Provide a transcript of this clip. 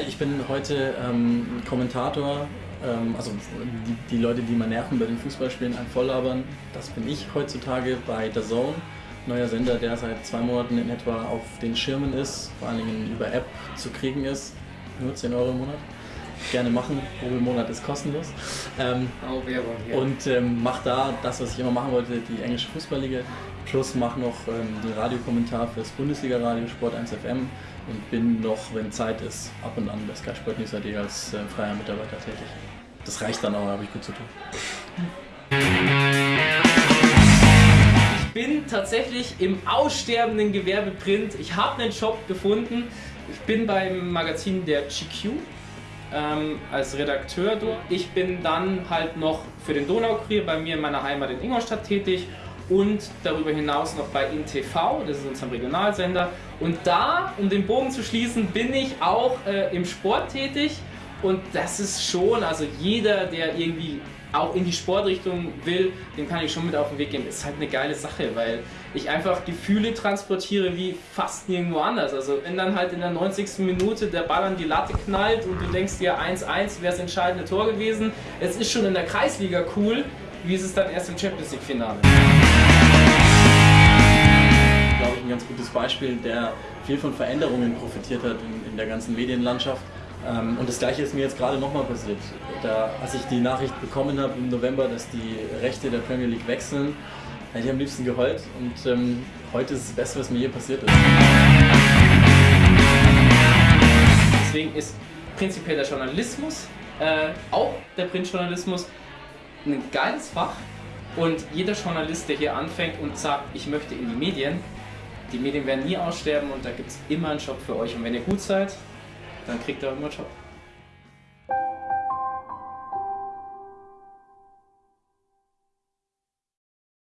ich bin heute ähm, Kommentator, ähm, also die, die, Leute, die mal nerven bei den Fußballspielen, ein Volllabern, das bin ich heutzutage bei The Zone. Neuer Sender, der seit zwei Monaten in etwa auf den Schirmen ist, vor allen Dingen über App zu kriegen ist. Nur 10 Euro im Monat gerne machen. Monat ist kostenlos. Ähm, oh, Werbung, ja. Und ähm, mache da das, was ich immer machen wollte, die englische Fußballliga. Plus mache noch ähm, den Radiokommentar fürs Bundesliga-Radio Sport 1 FM und bin noch, wenn Zeit ist, ab und an bei Sky Sport News AD als äh, freier Mitarbeiter tätig. Das reicht dann auch, habe ich gut zu tun. Ich bin tatsächlich im aussterbenden Gewerbe Print. Ich habe einen Job gefunden. Ich bin beim Magazin der GQ ähm, als Redakteur dort. Ich bin dann halt noch für den Donaukurier bei mir in meiner Heimat in Ingolstadt tätig und darüber hinaus noch bei InTV, das ist unser Regionalsender. Und da, um den Bogen zu schließen, bin ich auch äh, im Sport tätig und das ist schon, also jeder, der irgendwie auch in die Sportrichtung will, dem kann ich schon mit auf den Weg geben. Ist halt eine geile Sache, weil ich einfach Gefühle transportiere wie fast nirgendwo anders. Also wenn dann halt in der 90. Minute der Ball an die Latte knallt und du denkst dir 1-1 wäre das entscheidende Tor gewesen. Es ist schon in der Kreisliga cool, wie ist es dann erst im Champions League Finale? Glaube ich ein ganz gutes Beispiel, der viel von Veränderungen profitiert hat in, in der ganzen Medienlandschaft. Ähm, und das gleiche ist mir jetzt gerade nochmal passiert. Da, als ich die Nachricht bekommen habe im November, dass die Rechte der Premier League wechseln, hätte ich am liebsten geheult. Und ähm, heute ist das Beste, was mir je passiert ist. Deswegen ist prinzipiell der Journalismus, äh, auch der Printjournalismus, ein geiles Fach. Und jeder Journalist, der hier anfängt und sagt, ich möchte in die Medien, die Medien werden nie aussterben und da gibt es immer einen Job für euch. Und wenn ihr gut seid, dann kriegt ihr immer Job.